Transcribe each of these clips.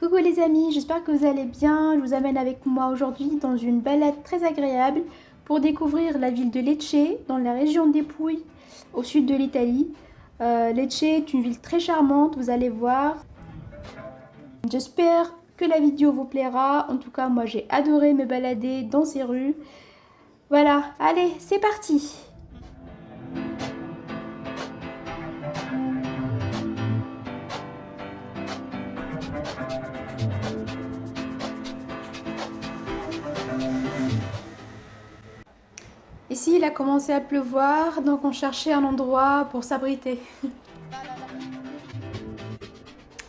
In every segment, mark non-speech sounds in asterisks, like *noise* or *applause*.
Coucou les amis, j'espère que vous allez bien. Je vous amène avec moi aujourd'hui dans une balade très agréable pour découvrir la ville de Lecce, dans la région des Pouilles, au sud de l'Italie. Euh, Lecce est une ville très charmante, vous allez voir. J'espère que la vidéo vous plaira. En tout cas, moi j'ai adoré me balader dans ces rues. Voilà, allez, c'est parti Il a commencé à pleuvoir, donc on cherchait un endroit pour s'abriter.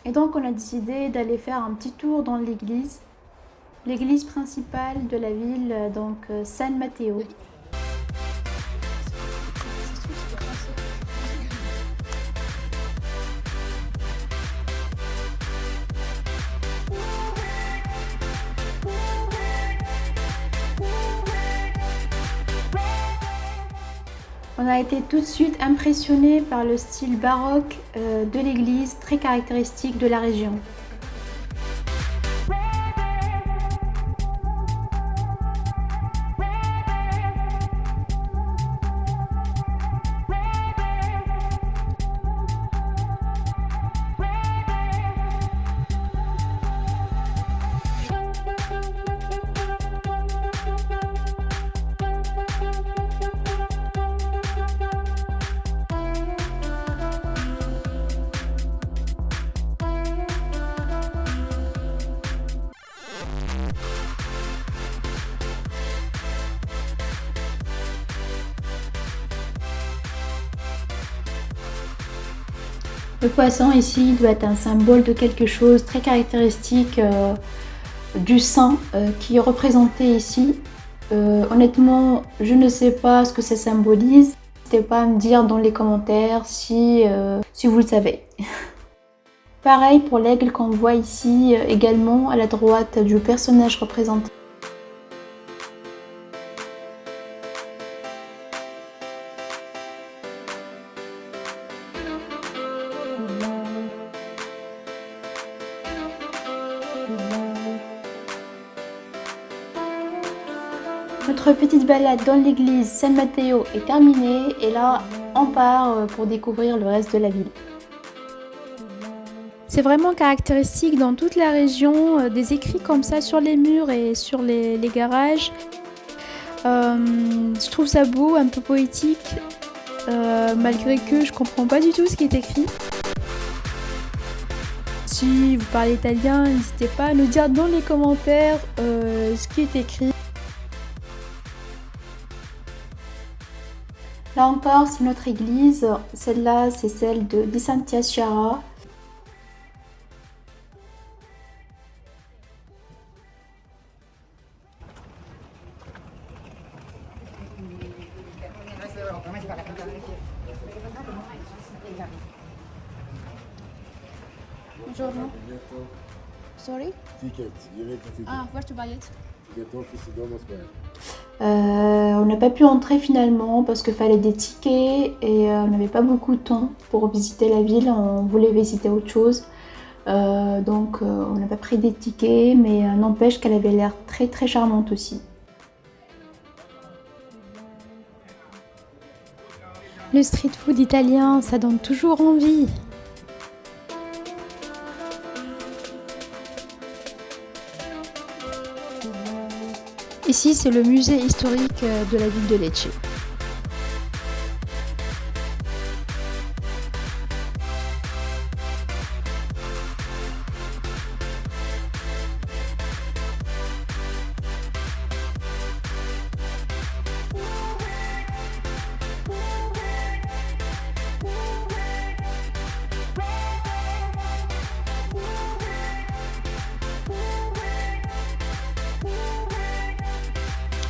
Et donc on a décidé d'aller faire un petit tour dans l'église. L'église principale de la ville, donc euh, San Matteo. On a été tout de suite impressionné par le style baroque euh, de l'église, très caractéristique de la région. Le poisson ici doit être un symbole de quelque chose très caractéristique euh, du sang euh, qui est représenté ici. Euh, honnêtement, je ne sais pas ce que ça symbolise. N'hésitez pas à me dire dans les commentaires si, si vous le savez. *laughs* Pareil pour l'aigle qu'on voit ici également à la droite du personnage représenté. Balade dans l'église San Matteo est terminée et là on part euh, pour découvrir le reste de la ville. C'est vraiment caractéristique dans toute la région, euh, des écrits comme ça sur les murs et sur les, garages. Euh, je trouve ça beau, un peu poétique, malgré que je comprends pas du tout ce qui est écrit. Si vous parlez italien, n'hésitez pas à nous dire dans les commentaires ce qui est écrit. Là encore, c'est notre église. Celle-là, c'est celle de Di Santia Chiara. Buongiorno. Sorry? Ticket. Ah, where to buy it? Euh, on n'a pas pu entrer finalement parce qu'il fallait des tickets et euh, on n'avait pas beaucoup de temps pour visiter la ville, on voulait visiter autre chose. Euh, donc on n'a pas pris des tickets mais n'empêche qu'elle avait l'air très très charmante aussi. Le street food italien, ça donne toujours envie. Ici, c'est le musée historique euh, de la ville de Lecce.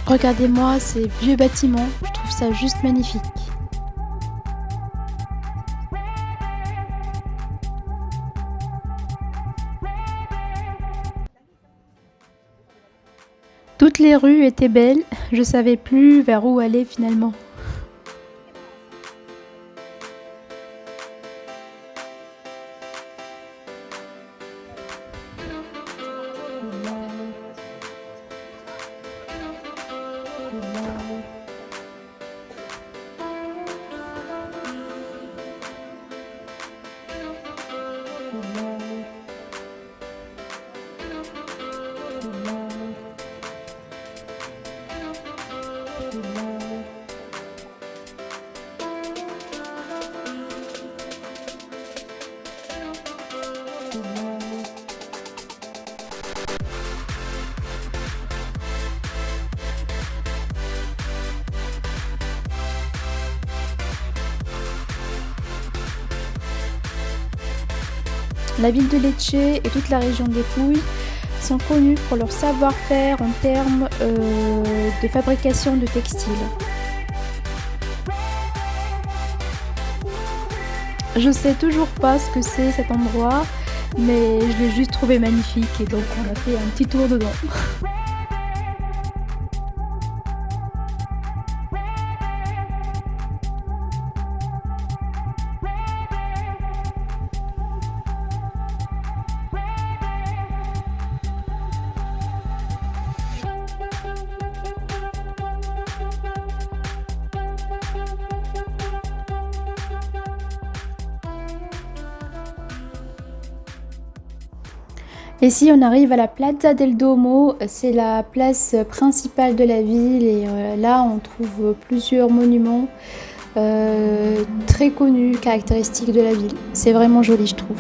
Regardez-moi ces vieux bâtiments, je trouve ça juste magnifique. Toutes les rues étaient belles, je savais plus vers où aller finalement. La ville de Lecce et toute la région des Pouilles sont connues pour leur savoir-faire en termes euh, de fabrication de textiles. Je sais toujours pas ce que c'est cet endroit mais je l'ai juste trouvé magnifique et donc on a fait un petit tour dedans. Ici, on arrive à la Plaza del Duomo, c'est la place principale de la ville et euh, là on trouve plusieurs monuments euh, très connus, caractéristiques de la ville. C'est vraiment joli je trouve.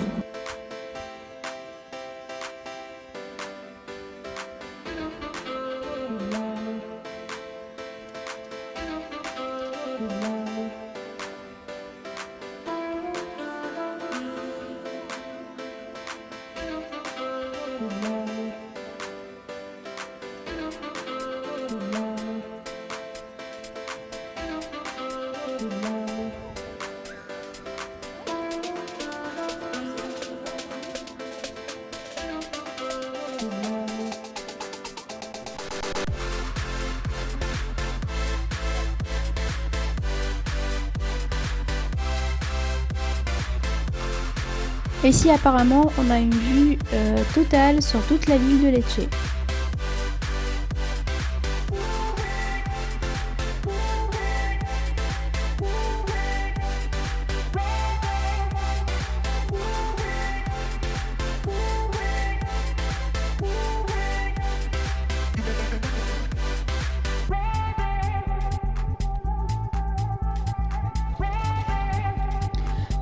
Ici apparemment on a une vue euh, totale sur toute la ville de Lecce.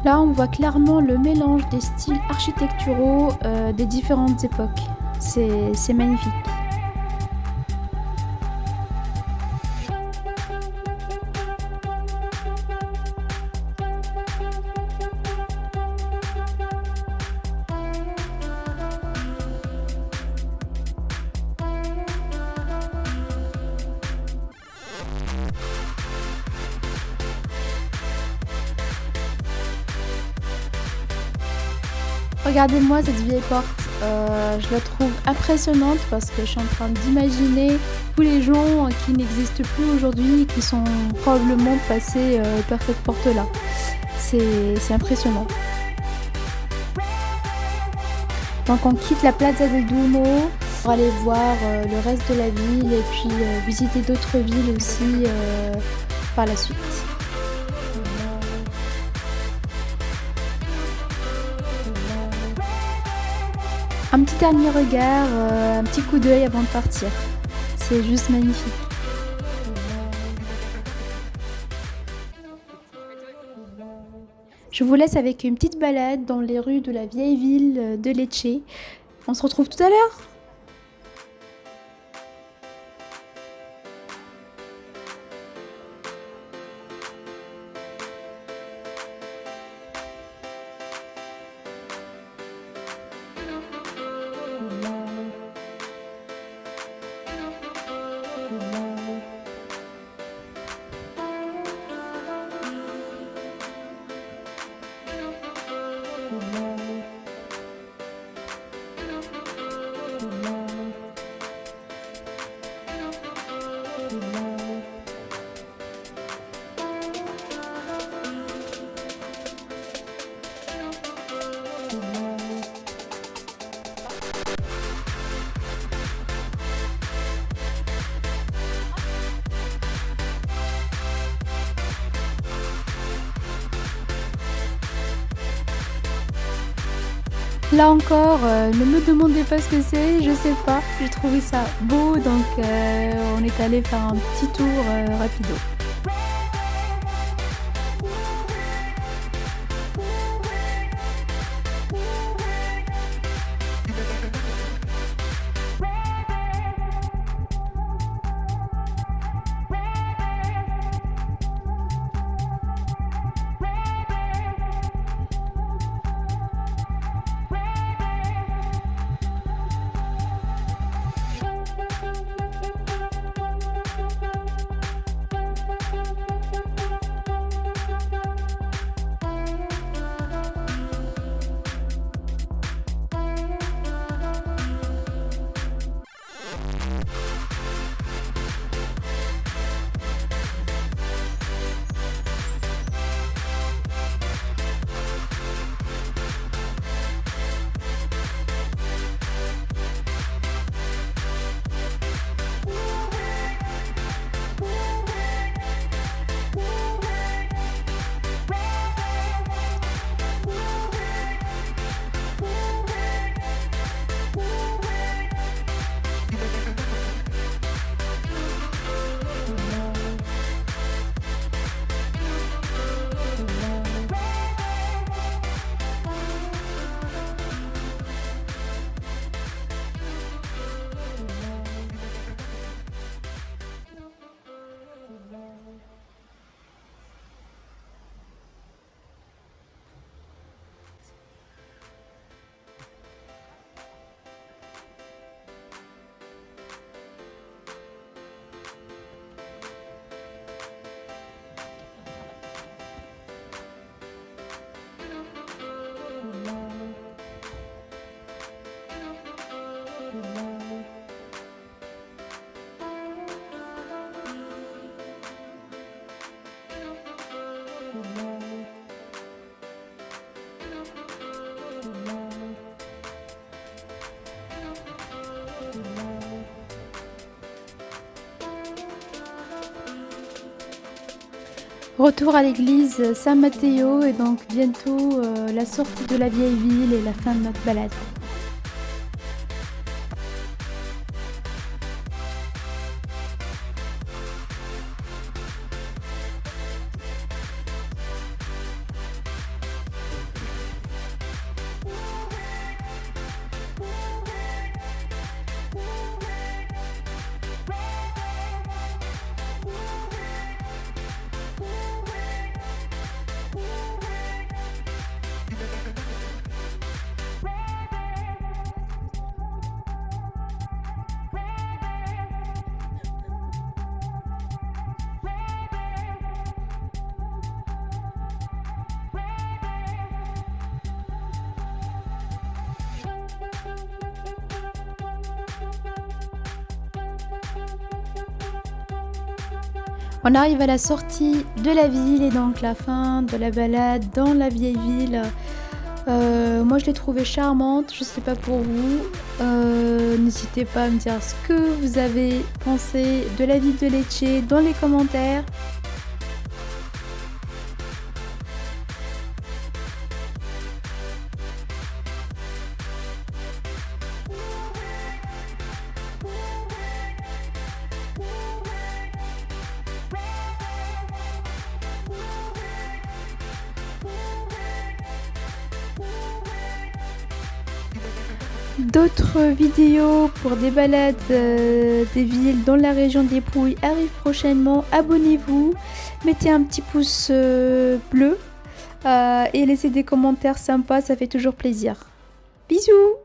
Là, on voit clairement le mélange des styles architecturaux euh, des différentes époques. C'est magnifique. Regardez-moi cette vieille porte, euh, je la trouve impressionnante parce que je suis en train d'imaginer tous les gens qui n'existent plus aujourd'hui, qui sont probablement passés euh, par cette porte-là. C'est impressionnant. Donc on quitte la Plaza del Duomo pour aller voir euh, le reste de la ville et puis visiter d'autres villes aussi par la suite. Un petit dernier regard, euh, un petit coup d'œil avant de partir. C'est juste magnifique. Je vous laisse avec une petite balade dans les rues de la vieille ville de Lecce. On se retrouve tout à l'heure Là encore, euh, ne me demandez pas ce que c'est, je sais pas. J'ai trouvé ça beau, donc euh, on est allé faire un petit tour euh, rapido. Retour à l'église Saint-Matteo et donc bientôt euh, la sortie de la vieille ville et la fin de notre balade. On arrive à la sortie de la ville et donc la fin de la balade dans la vieille ville. Euh, moi je l'ai trouvée charmante, je sais pas pour vous. Euh, n'hésitez pas à me dire ce que vous avez pensé de la ville de Lecce dans les commentaires. D'autres vidéos pour des balades euh, des villes dans la région des Pouilles arrivent prochainement. Abonnez-vous, mettez un petit pouce euh, bleu euh, et laissez des commentaires sympas, ça fait toujours plaisir. Bisous